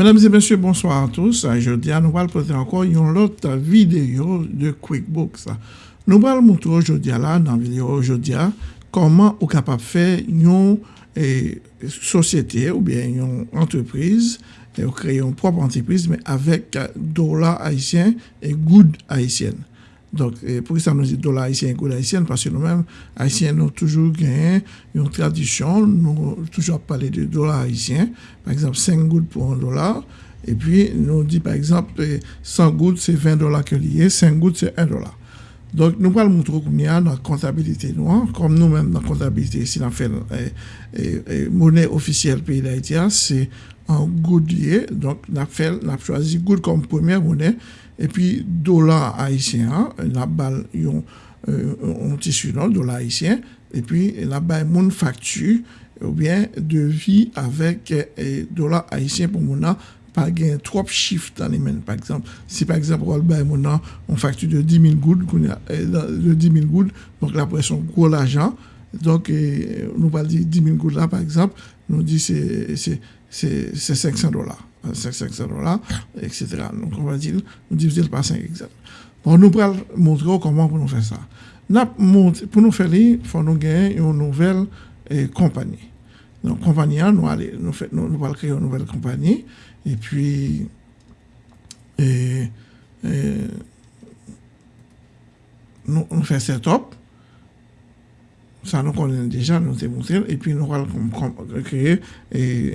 Mesdames et messieurs, bonsoir à tous. Aujourd'hui, nous allons présenter encore une autre vidéo de QuickBooks. Nous allons montrer aujourd'hui, dans la vidéo aujourd'hui, comment est capable faire une eh, société ou bien une entreprise, et créer une propre entreprise, mais avec dollars haïtiens et good haïtiennes. Donc, pour ça nous dit dollar haïtien et goud haïtien, parce que nous-mêmes, haïtiens, nous toujours gagné une tradition, nous toujours parlé de dollar haïtien, par exemple 5 gouttes pour un dollar, et puis nous dit par exemple 100 gouttes c'est 20 dollars que lié, 5 gouttes c'est 1 dollar. Donc, nous allons montrer comment dans la comptabilité noire, comme nous-mêmes dans la comptabilité, si on fait monnaie officielle pays d'Haïti, c'est en goud lié. Donc, on a, fait, on a choisi goud comme première monnaie epi dola haisyen, la bal yon euh, tisu nan, dola haisyen, epi la bay moun faktu ou bien devi avèk euh, dola haisyen pou moun nan pa gen trop chif tan li men. Par exemple, si par exemple wal bay moun nan on faktu de 10.000 goud, euh, de 10.000 goud, donc la presyon kou l'ajan, donc nou pal di 10.000 goud la par exemple, nou di se c'est 500 dollars. 500 dollars, etc. Donc, on va dire, nous diviser par 5 exemples. Bon, nous allons montrer comment pour nous faire ça. Pour nous faire, il faut nous gagner une nouvelle eh, compagnie. Donc, compagnie, nous allons nous créer une nouvelle compagnie. Et puis, et, et, nous, nous faisons setup. sa nou konen deja, nou te montrel, epi nou wal kreye,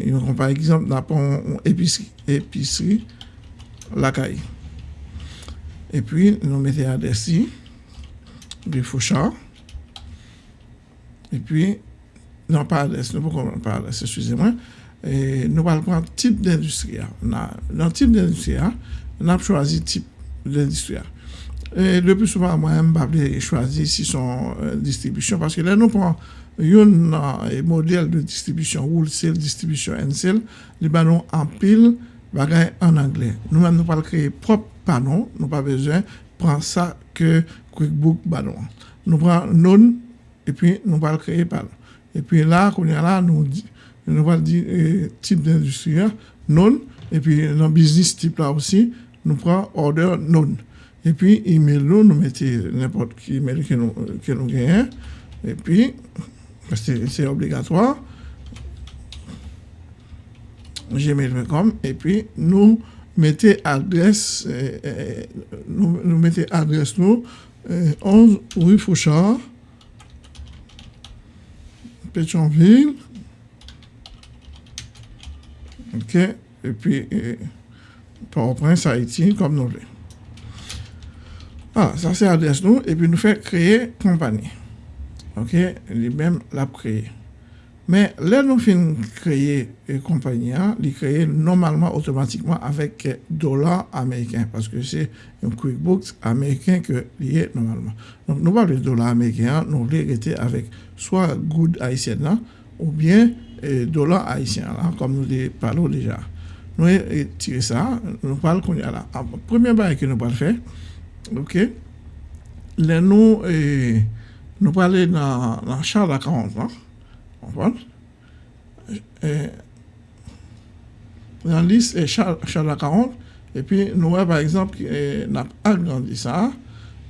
yon kon par ekzamp, na pon episri lakay. Epi nou mette adresi, bi fosha, epi nan pa adres, nou pou kon pa adres, eskwize mwen, nou wal pran tip d'industria. Nan tip d'industria, nan ap chwazi tip d'industria. Et le plus souvent, moi, je choisir si son euh, distribution parce que là, nous prenons un modèle de distribution, wholesale distribution sale, nous avons en pile en anglais. Nous-mêmes, nous allons créer propre panneau, nous pas besoin de prendre ça que QuickBook Banon. Nous prenons non et puis nous allons créer panneau. Et puis là, quand on est là, nous nous allons dire eh, type d'industrie, non, et puis dans business type là aussi, nous prenons order non. Et puis, email nous, nous mettons n'importe qui email que nous, que nous gagnons, et puis, parce que c'est obligatoire, gmail.com, et puis nous mettons adresse, eh, eh, nous, nous mettons adresse nous, 11 rue Fouchard, Pétionville, OK. Et puis, Port-au-Prince, Haïti, comme nous voulons. Ah, ça c'est l'adresse nous. Et puis, nous fait créer compagnie. OK Lui-même l'a créé. Mais là, nous finissons créer une compagnie, il créer normalement automatiquement avec dollars américains parce que c'est un QuickBooks américain que lié normalement. Donc, nous parlons de dollars américains, nous voulons avec soit good haïtien ou bien et dollars haïtiens, comme nous parlons déjà. Nous tiré ça, nous parlons qu'on y a là. Premier bail que nous allons faire, Ok. Lè nou, eh, nou pale nan, nan chal la 40 an, anpon. Eh, nan lis eh, chal, chal la 40, epi nou wè par exemple, e, nan agrandi sa,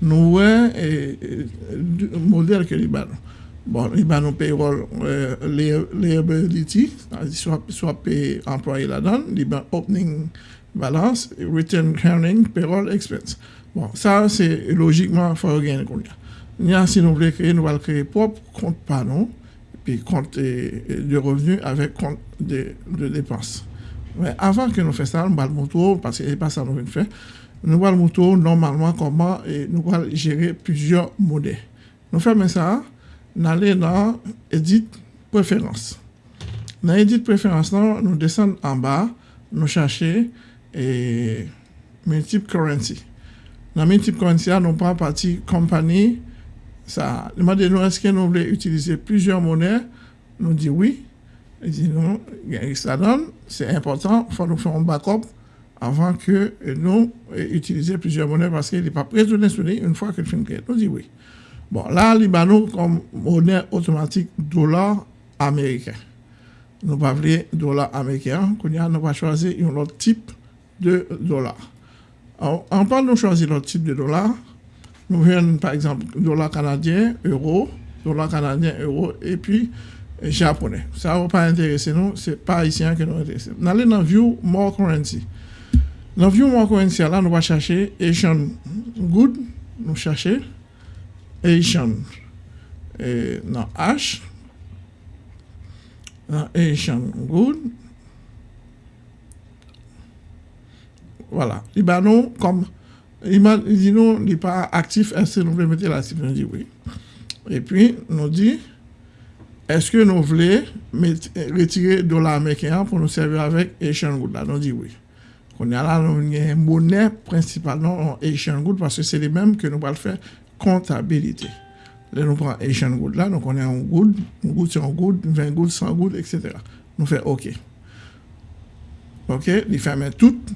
nou wè e, e, model ke li banon. Bon, li banon payrol liability, swa pe employe la dan, li ban opening balance, return earning, payrol expense. Bon, sa se logikman fwa gen kon ya. Nyan si nou vle kreye, nou val kreye pop kont panon, pi kont de revenu avek kont de, de depans. Men avan ke nou fè sa, nou bal moutou, paske e pa sa nou ven fè, nou bal moutou normalman koman nou bal jere pizyon modè. Nou fè men sa, nan lè nan edit preferans. Nan edit preferans nan, nou desen an ba, nou chache e multiple currency. Dans Multiple Currency, nous prenons partie compagnie. Ça, est-ce que nous voulons utiliser plusieurs monnaies? Nous dit oui. Il dit non, ça donne, c'est important, il faut nous faire un backup avant que nous utilisions plusieurs monnaies parce qu'il n'est pas prêt de nous une fois que le film est Nous dit oui. Bon, là, Libanon comme monnaie automatique dollar américain. nous pas dollar américain, nous va choisir un autre type de dollar. Alors, en parlant de choisir l'autre type de dollar, nous venons par exemple dollar canadien, euro, dollar canadien, euro, et puis japonais. Ça ne va pas intéresser nous, ce n'est pas haïtien que nous intéresse. Nous allons dans View More Currency. Dans View More Currency, là, nous allons chercher Asian Good, nous chercher Asian et dans H, dans Asian Good. Voilà. Li ba nou kom, iman, li nou li pa aktif, eske nou vle mette l'actif, nou di oui. E pi nou di, eske nou vle retire dola Amerikean pou nou serve avèk Asian Good la, nou di oui. Kon ya la nou nye mounè prinsipalman Asian Good, paske se li menm ke nou pal fè kontabilite. Le nou pran Asian Good la, nou konen an Good, an Good, an Good, 20 Good, 100 Good, etc. Nou fè OK. Ok, li ferme tout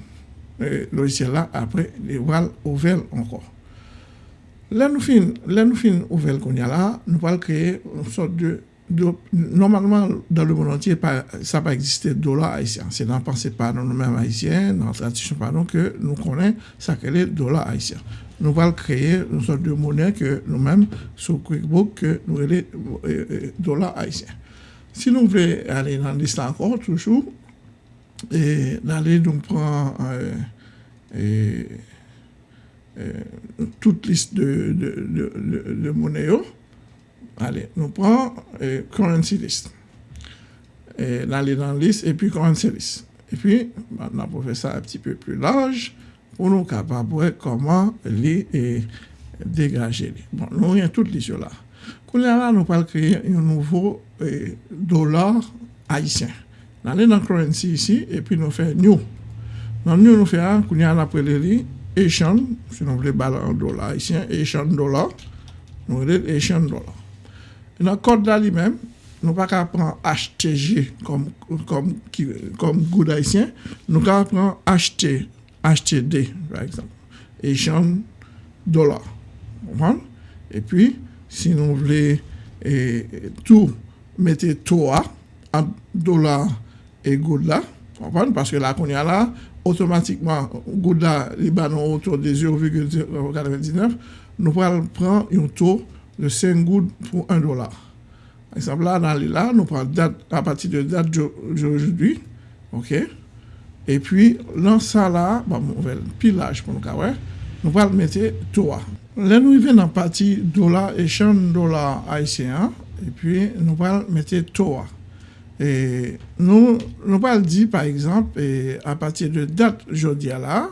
le logiciel là, après, les ouvertes encore. Là, nous finissons, là, nous finissons ouvert qu'on y a là, nous allons créer une sorte de, normalement, dans le monde entier, ça pas existé dollar haïtien. C'est dans pensée pas dans nous-mêmes haïtiens, dans la tradition pardon, que nous connaissons ça le dollar haïtien. Nous allons créer une sorte de monnaie que nous-mêmes, sur QuickBook, que nous appelons euh, euh, dollar haïtien. Si nous voulons aller dans l'histoire encore, toujours, et donc prendre euh, et, toute liste de, de, de. Allez, nous prenons currency list. Et dans la liste et puis currency list. Et puis, ça un petit peu plus large, pour nous capables de comment les dégager. Bon, nous avons toute liste là. Quand là, nous allons créer un nouveau dollar haïtien. nan le nan currency ici, et puis nous fait new. Dans new, nous fait, hein, qu'on y a après les Asian, si nous voulons balancer en dollar ici, Asian dollar, nous voulons Asian dollar. Et dans le code là lui-même, nous pas qu'à prendre HTG comme, comme, comme good haïtien, nous qu'à prendre HT, HTD, par exemple, Asian dollar. Vous Et puis, si nous voulons et, et tout, mettez TOA, à dollar e goud la, konpon, paske la kon ya la, otomatikman, goud la li ba nou otor de 0,99, nou pral pran yon to de 5 goud pou 1 dolar. Eksemp la, nan li la, nou pral dat, a pati de dat jojoujoui, ok, e pi lan sa la, ba mouvel, pilaj pou nou kawe, nou pral mette 3. Le nou i ven nan pati dolar e chan dolar haisyen, e pi nou pral mette 3. Et nous, nous allons dire, par exemple, à partir de date jodia là,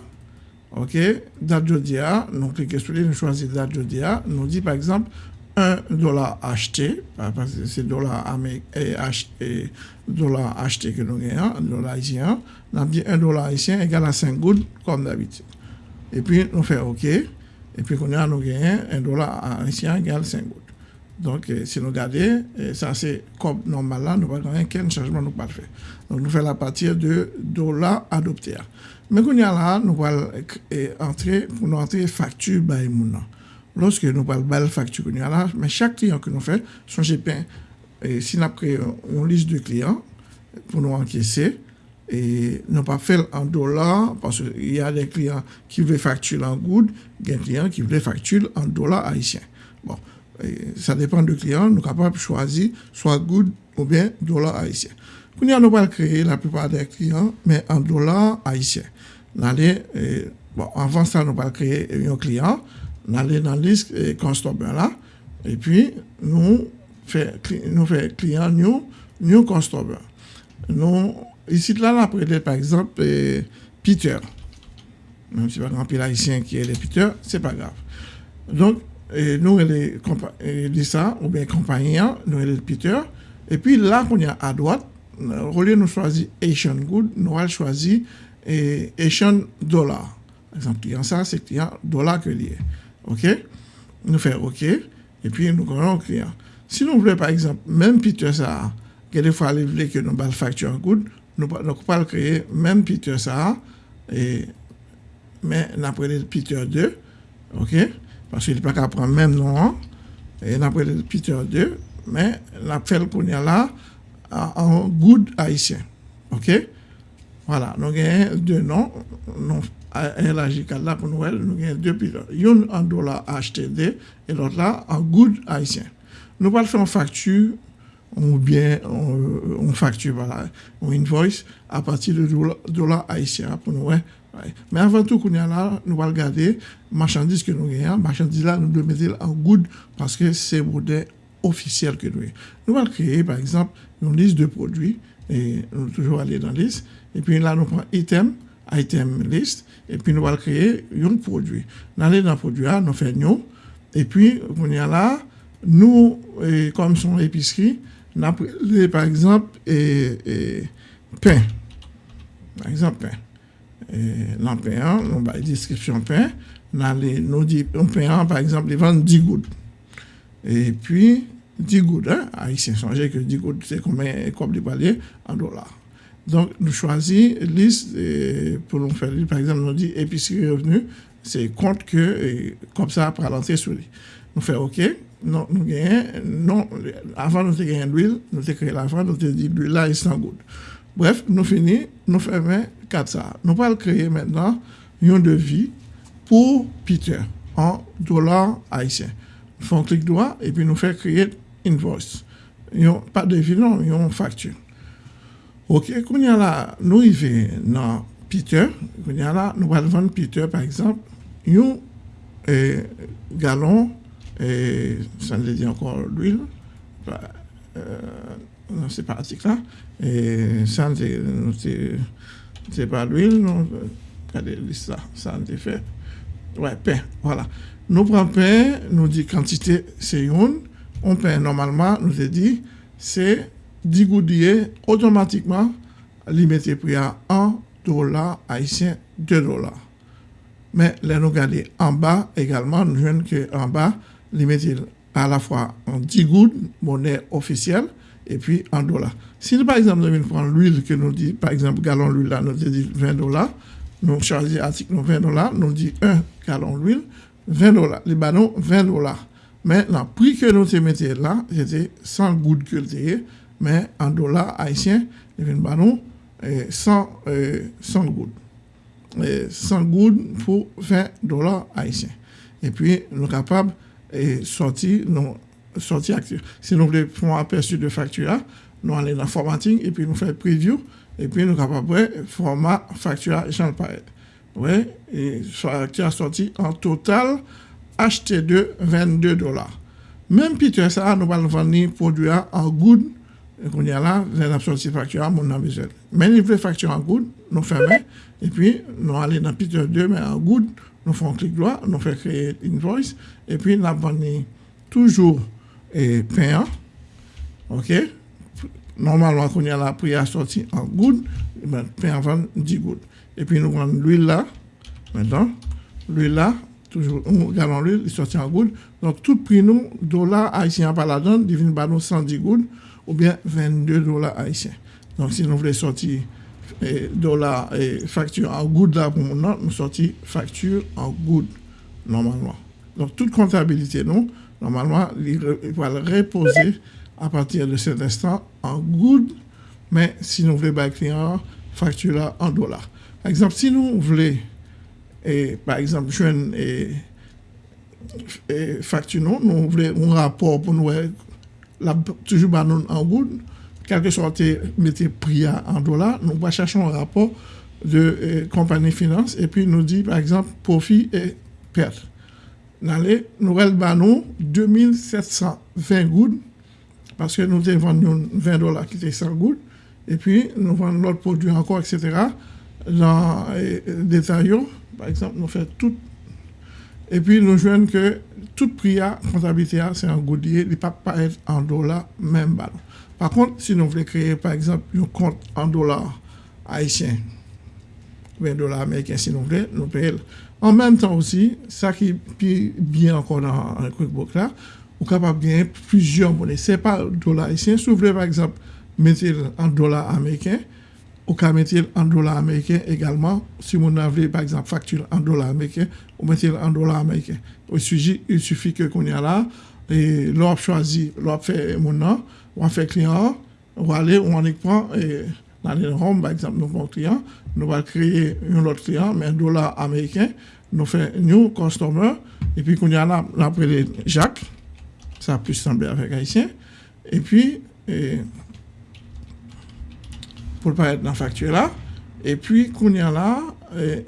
ok, date jodia, nous cliquons sur nous choisissons date jodia, nous dit par exemple 1 dollar acheté, parce que c'est dollar et dollar acheté que nous gagnons, dollar haïtien, nous dit 1 dollar haïtien égale à 5 gouttes, comme d'habitude. Et puis, nous faisons OK, et puis, nous gagnons 1 dollar haïtien égale 5 gouttes. Donc, euh, si nous regardons, euh, ça c'est comme normal nous n'avons aucun changement nous pas faire. Donc, nous faisons à partir de dollars adoptés. Mais quand nous là, nous allons euh, entrer, pour nous entrer facture by. Lorsque nous parlons de facture là, mais chaque client que nous faisons, son GPN, et si nous avons une liste de clients pour nous encaisser, et nous pas fait en dollars, parce qu'il y a des clients qui veulent facturer en good, il y a des clients qui veulent facturer en dollars haïtiens. Bon, ça dépend du client, nous sommes capables de choisir soit good ou bien dollar haïtien. Nous allons pas créer la plupart des clients, mais en dollars haïtiens. bon, avant ça, nous allons créer un client, nous allons dans la liste customer là, et puis nous faisons fait client new, new customer. Nous, ici, là, on a par exemple Peter. Même si pas grand haïtien qui est le Peter, c'est pas grave. Donc, et nous, les ça, ou bien compagnie, nous, les Peter. Et puis là, qu'on y a à droite, au de choisir Asian Good, nous allons choisir Asian Dollar. Par exemple, client ça, c'est client dollar que lié. OK? Nous faisons OK. Et puis, nous connaissons le client. Si nous voulons, par exemple, même Peter ça, des fois, il veut que nous facture good, nous ne pouvons pas créer même Peter ça, mais nous appelons Peter 2. OK? Parce qu'il n'est pas qu'à prendre même nom, et après le Peter 2, mais la fait qu'on là, en good haïtien. OK? Voilà, nous avons deux noms. Nous avons là pour Noël, nous avons deux pilotes. Une en dollar HTD et l'autre là en good haïtien. Nous allons faire une facture ou bien on, facture, voilà, on invoice à partir de dollar, haïtien pour nous. Mais avant tout, nous nous allons regarder marchandises que nous avons. Marchandises là, nous devons mettre en good parce que c'est modèle officiel que nous avons. Nous allons créer, par exemple, une liste de produits nous toujours aller dans la liste. Et puis là, nous prenons item, item list, et puis nous allons créer un produit. Nous allons dans le produit, nous faisons et puis, a là, nous, comme son épicerie, nous avons par exemple pain. Par exemple, pain. Et dans pain, nous avons description pain. Nous nous dit, un pain, par exemple, ils vendent 10 gouttes. Et puis, 10 gouttes, hein, haïtien, songez que 10 gouttes, c'est combien, comme les paliers, en dollars. Donc, nous choisissons liste pour nous faire, par exemple, nous dit épicerie revenu, c'est compte que, comme ça, après l'entrée sur lui. Nous faisons OK, non, nous gagnons, non, avant nous avons l'huile, nous avons créé l'avant, nous avons dit l'huile là est sans goutte. Bref, nous finissons, nous faisons 4 ça. Nous allons créer maintenant un devis pour Peter en dollars haïtiens. Nous faisons clic droit et puis nous faisons créer invoice. Pas de devis, non, une facture. Ok, quand là, nous arrivons dans Peter, là, nous allons vendre Peter par exemple, un eh, gallon et ça ne dit encore l'huile, non, c'est pas article là, et ça c'est pas l'huile, regardez ça, ça a fait. Ouais, pain, voilà. Nous prenons pain, nous dit quantité, c'est une, on pain normalement, nous a dit, c'est 10 goudillés, automatiquement, limité prix à 1 dollar haïtien, 2 dollars. Mais là, nous regardons en bas également, nous voyons qu'en bas, limité à la fois en 10 gouttes, monnaie officielle, et puis en dollars. Si par exemple, nous prenons l'huile que nous dit, par exemple, gallon d'huile là, nous dit 20 dollars, nous choisissons article 20 dollars, nous dit 1 gallon d'huile, 20 dollars. Les ballons, 20 dollars. Mais le prix que nous mettons là, c'était 100 gouttes que mais en dollars haïtiens, il y a ballon 100, 100 gouttes. 100 gouttes pour 20 dollars haïtiens. Et puis, nous sommes capables et sortir non sortir actif. Si nous voulons un aperçu de facture, nous allons dans formatting et puis nous faisons preview et puis nous capables format facture Jean Paret. Oui, et facture sorti en total acheté de 22 dollars. Même Peter ça, nous allons vendre produit en good et qu'on y a là, nous avons sorti facture mon nom besoin. Mais nous voulons facture en good, nous fermons et puis nous allons dans Peter 2 mais en good nous faisons clic droit, nous faisons créer une voice, et puis nous avons toujours et payant. OK? Normalement, quand y a la prière sortie en good, ben, payant 10 gouttes. Et puis nous prenons l'huile là, maintenant, l'huile là, toujours, on regarde l'huile, il sorti en good. Donc, tout prix nous, dollars haïtiens par la donne, divine par nous 110 gouttes, ou bien 22 dollars haïtiens. Donc, si nous voulons sortir et dollars et facture en good là pour mon nous sorti facture en good normalement. Donc toute comptabilité nous normalement il va le reposer à partir de cet instant en good mais si nous voulons bailler client facture en dollars. Par exemple si nous voulons et par exemple je et, et facture nous nous voulons un rapport pour nous la, toujours en good quel que soit mettez prix en dollars, nous va chercher un rapport de euh, compagnie finance et puis nous dit par exemple profit et perte. nan le nou el ban nou 2720 goud, paske nou te vande yon 20 dola ki te 100 goud, epi nou vande lot prodou anko, etc. Jan detay yo, par exemple, nou fè tout, epi nou jwen ke tout priya kontabilite a, se an goud liye, li pa pa et an dola men ban. Par kont, si nou vle kreye, par exemple, yon kont an dola haitien, 20 dola Ameriken, si nou vle, nou peye lè. En même temps aussi, ça qui est bien encore dans un QuickBook là, vous êtes capable de gagner plusieurs monnaies. Ce n'est pas dollars haïtiens. Si vous voulez, par exemple, mettre en dollars américains, vous pouvez mettre en dollars américains également. Si vous avez, par exemple, facture en dollars américains, vous mettez en dollars américains. Il suffit, il suffit que qu'on y a là, et l'on choisi, l'on fait mon nom, on fait client, on va aller, on y prend, et par exemple, nous prenons client, nous allons créer un autre client, mais un dollar américain, nous faisons new customer, et puis qu'on y a là, Jacques, ça a pu sembler avec haïtien, et puis, pour ne pas être dans la facture là, et puis qu'on y a là,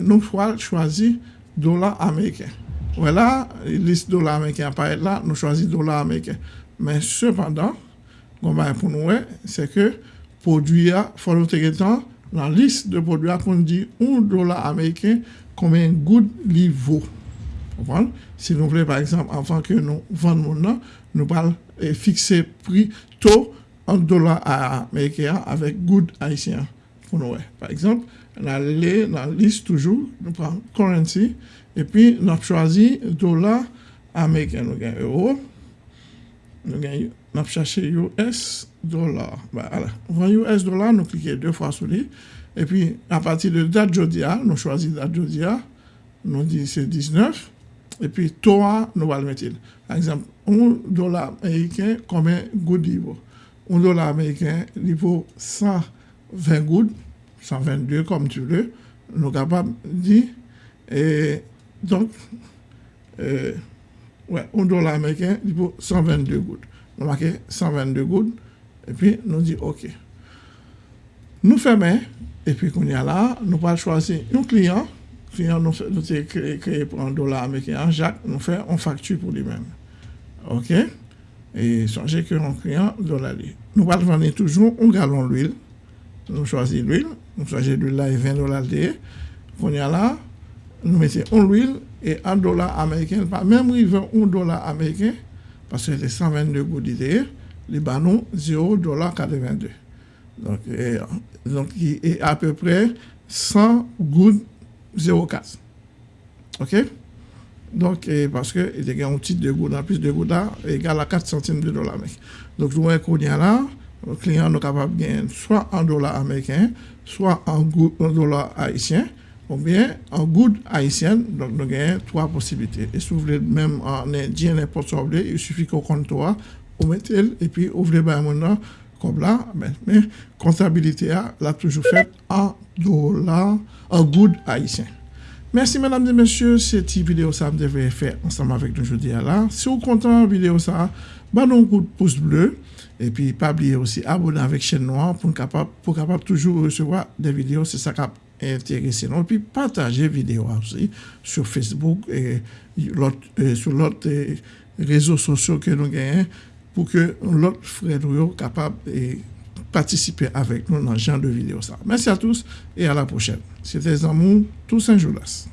nous choisir dollar américain. Voilà, liste dollar américain apparaît là, nous choisissons dollar américain. Mais cependant, pour nous, c'est que Podwiya, fò nou teke tan, nan lis de podwiya kon di 1 dola Ameriken konmen goud li vò. Opan? Si nou vle, par exemple, anfan ke nou vande moun nan, nou pal e eh, fikse pri to 1 dola Ameriken avèk goud Haitien. Fò nou wè. Par exemple, nan lè, nan lis toujou, nou pran currency, epi nou ap chwazi dola Ameriken. Nou gen euro, nou gen euro. nap chache US dolar. Van US dolar nou klike 2 fwa sou li, epi apati de dat jodia, nou chwazi dat jodia, nou di se 19, epi toa nou bal metil. Par exemple, 1 dolar Ameriken kome goud li vo. 1 dolar Ameriken li vo 120 goud, 122 kom tu le, nou kapab di, e donk, e, euh, ouais, 1 dolar Ameriken li vo 122 goud. Nous marquons 122 good, et puis nous disons OK. Nous fermons, et puis qu'on y a là, nous allons choisir un client, client nous, nous créé, pour un dollar américain, Jacques, nous faisons une facture pour lui-même. OK? Et songez que un client dollar. Nous allons vendre toujours un gallon d'huile. Nous choisissons l'huile, nous choisissons l'huile là et 20 dollars Qu'on y a là, nous mettons un huile et un dollar américain, même veut un dollar américain, parce que c'est 122 gouttes d'idée les banons 0,82$. Donc, donc, il est à peu près 100 gouttes 0,4. OK? Donc, parce que il y a un titre de gouttes, en plus de gouttes égal à 4 centimes de dollars. Donc, nous voyons qu'on là, le client est capable de gagner soit en dollars américains, soit en, en dollars haïtiens, ou bien en gouttes haïtiennes. Donc, nous avons trois possibilités. Et si vous voulez même en indien, n'importe quoi, il suffit qu'on compte trois ou mettez et puis ouvrez ben maintenant comme là, mais, mais comptabilité a l'a toujours fait en dollars, en good haïtien. Merci mesdames et messieurs, cette vidéo ça me devait faire ensemble avec nous aujourd'hui là. Si vous êtes content vidéo ça, bah un coup de pouce bleu et puis pas oublier aussi abonner avec chaîne noire pour capable pour capable toujours recevoir des vidéos, c'est ça intéressé Et puis partager vidéo aussi sur Facebook et sur l'autre réseaux sociaux que nous gagnons pour que l'autre frère soit capable de participer avec nous dans ce genre de vidéo. Merci à tous et à la prochaine. C'était Zamou, tous Saint-Joulas.